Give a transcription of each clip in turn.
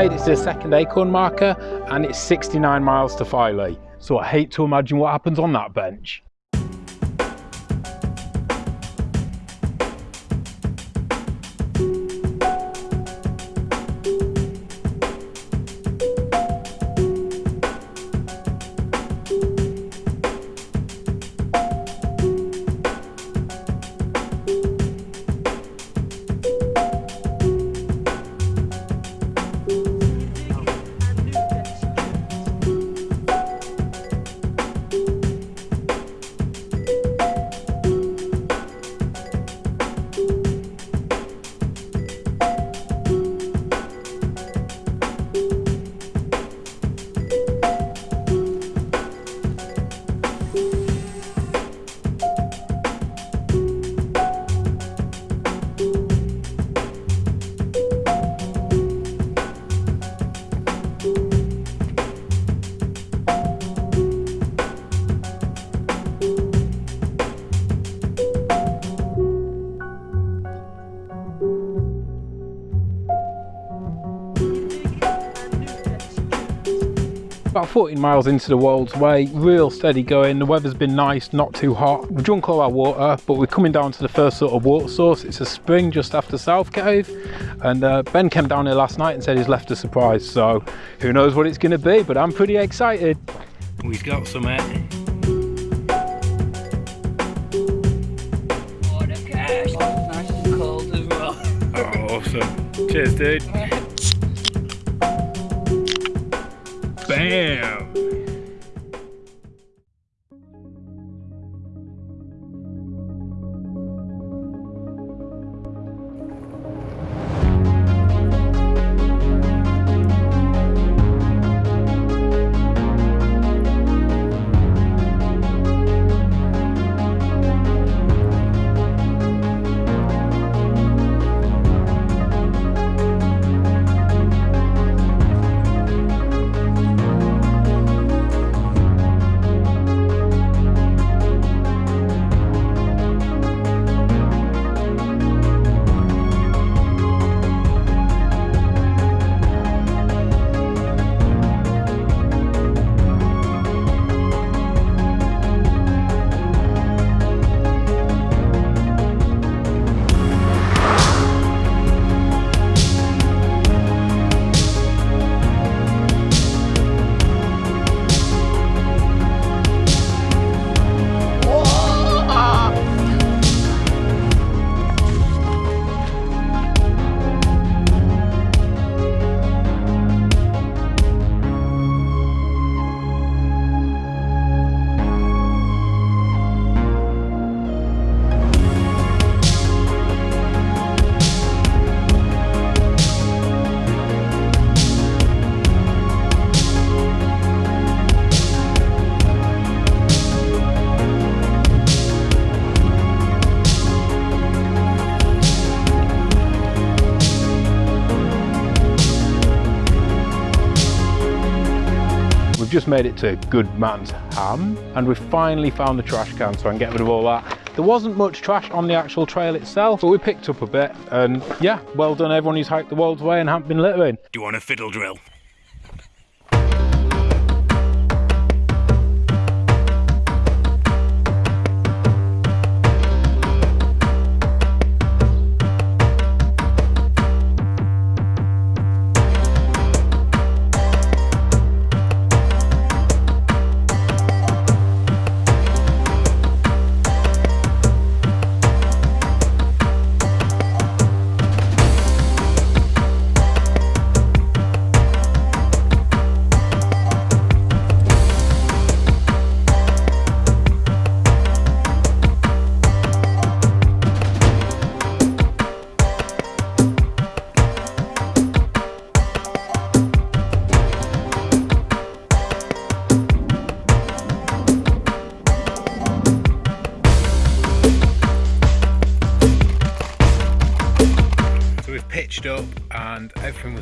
Made it to the second acorn marker and it's 69 miles to Filey. So I hate to imagine what happens on that bench. 14 miles into the Wolds Way, real steady going. The weather's been nice, not too hot. We've drunk all our water, but we're coming down to the first sort of water source. It's a spring just after South Cave. And uh, Ben came down here last night and said he's left a surprise. So who knows what it's going to be, but I'm pretty excited. We've got some eh? Nice and cold as well. Oh, awesome. Cheers, dude. Bam! Just made it to Good Man's Ham and we've finally found the trash can so I can get rid of all that. There wasn't much trash on the actual trail itself, but we picked up a bit and yeah, well done everyone who's hiked the Wolds Way and haven't been littering. Do you want a fiddle drill?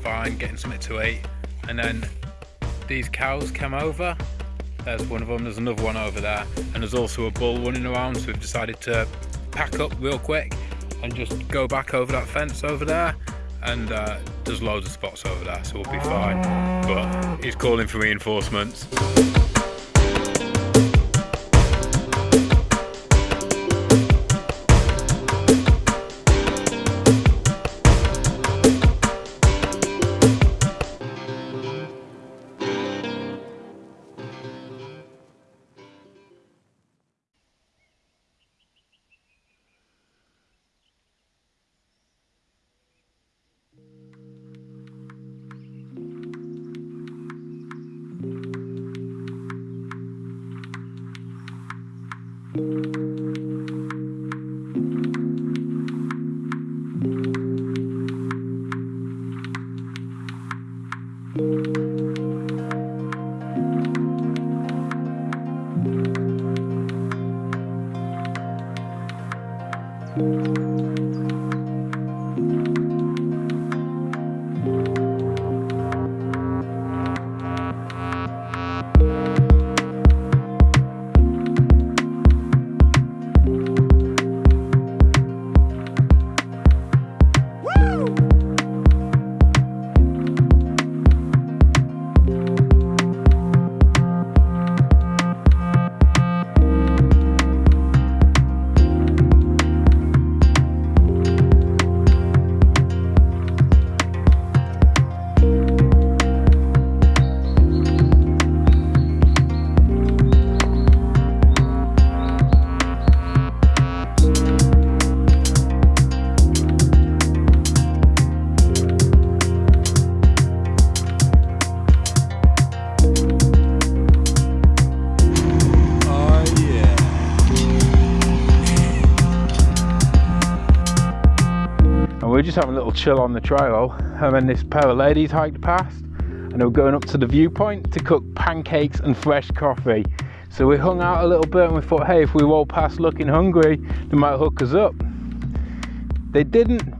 Fine, getting something to eat. And then these cows come over. There's one of them, there's another one over there. And there's also a bull running around. So we've decided to pack up real quick and just go back over that fence over there. And uh, there's loads of spots over there, so we'll be fine. But he's calling for reinforcements. Just having a little chill on the trail and then this pair of ladies hiked past and they were going up to the viewpoint to cook pancakes and fresh coffee. So we hung out a little bit and we thought hey if we walk past looking hungry they might hook us up. They didn't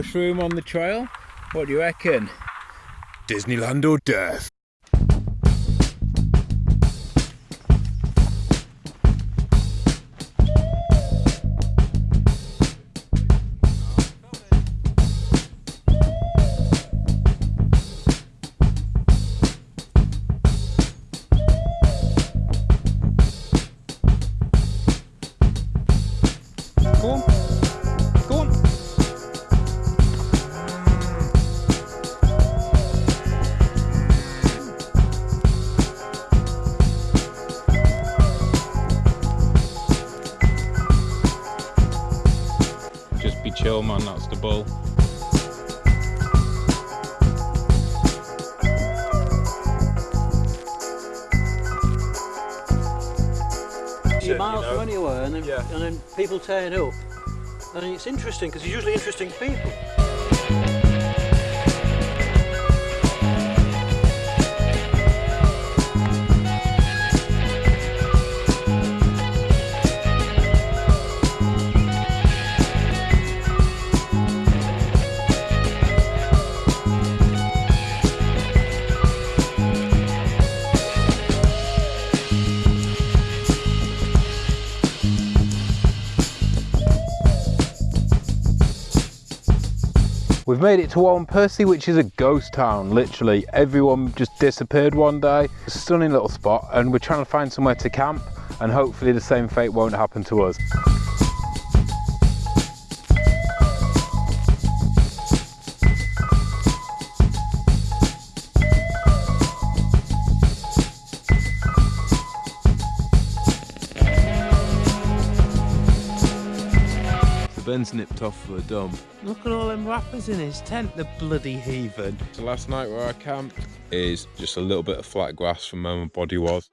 mushroom on the trail. What do you reckon? Disneyland or death? Just man. That's the bull. You're miles from anywhere, and then, Yeah. and then people turn up. and it's interesting because he's usually interesting people. We've made it to Wharram Percy, which is a ghost town, literally. Everyone just disappeared one day. Stunning little spot, and we're trying to find somewhere to camp, and hopefully the same fate won't happen to us. Ben's nipped off for a dump. Look at all them wrappers in his tent, the bloody heathen. So last night where I camped is just a little bit of flat grass from where my body was.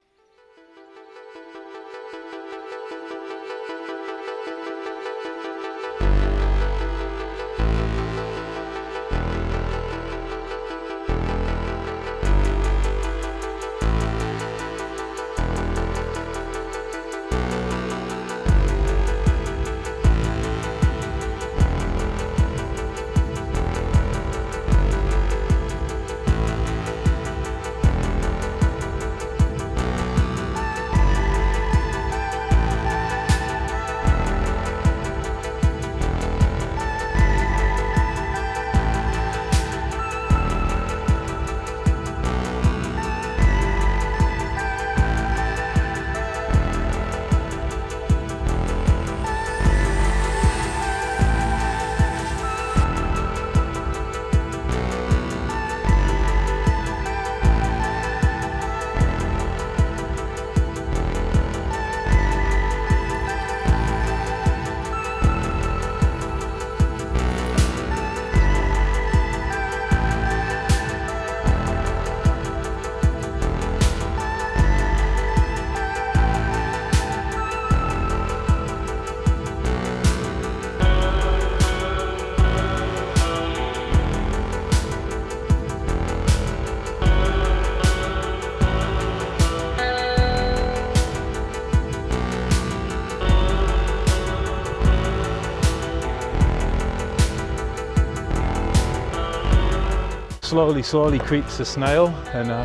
Slowly, slowly creeps the snail, and uh,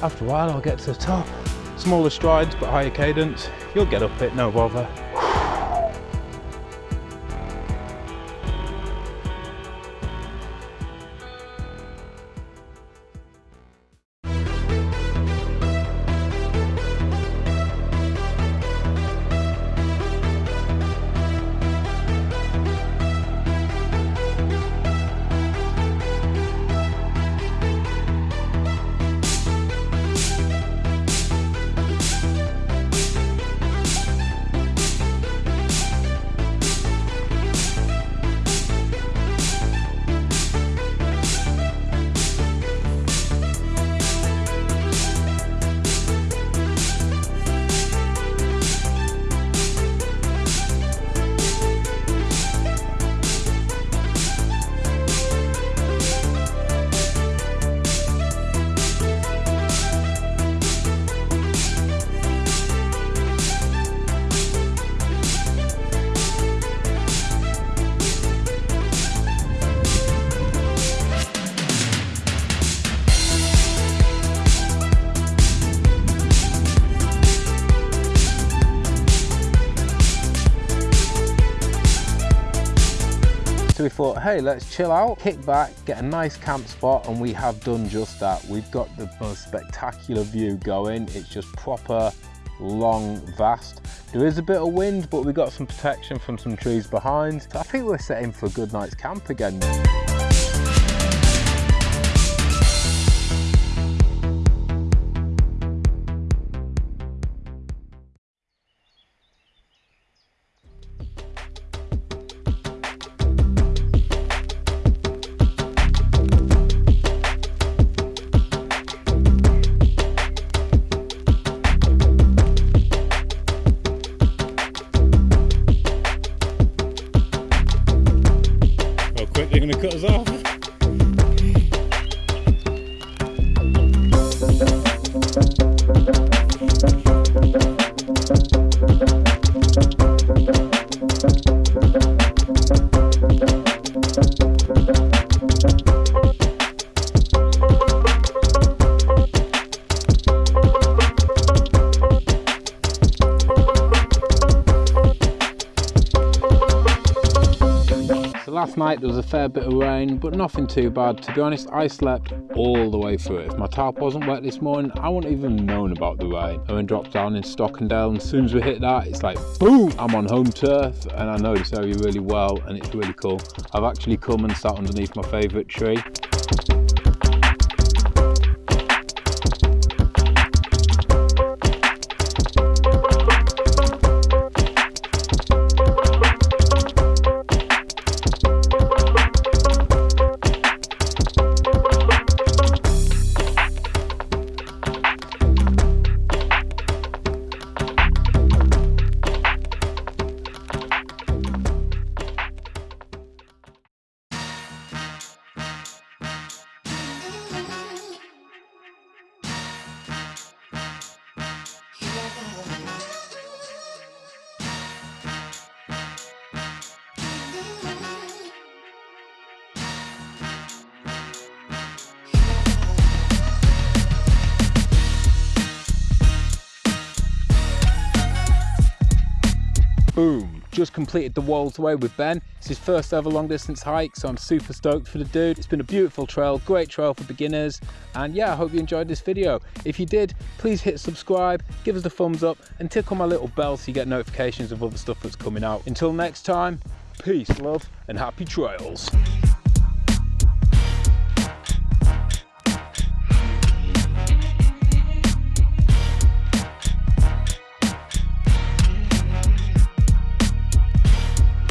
after a while I'll get to the top. Smaller strides, but higher cadence. You'll get up it, no bother. Thought, hey, let's chill out, kick back, get a nice camp spot, and we have done just that. We've got the most spectacular view going. It's just proper, long, vast. There is a bit of wind, but we got some protection from some trees behind. So I think we're setting for a good night's camp again. cut us off. Last night there was a fair bit of rain, but nothing too bad. To be honest, I slept all the way through it. If my tarp wasn't wet this morning, I wouldn't even known about the rain. I then dropped down in Stockendale, and as soon as we hit that, it's like boom! I'm on home turf, and I know this area really well, and it's really cool. I've actually come and sat underneath my favourite tree. Boom just completed the Wolds Way with Ben. It's his first ever long distance hike, so I'm super stoked for the dude. It's been a beautiful trail, great trail for beginners. And yeah, I hope you enjoyed this video. If you did, please hit subscribe, give us a thumbs up and tick tickle my little bell so you get notifications of other stuff that's coming out. Until next time, peace, love and happy trails.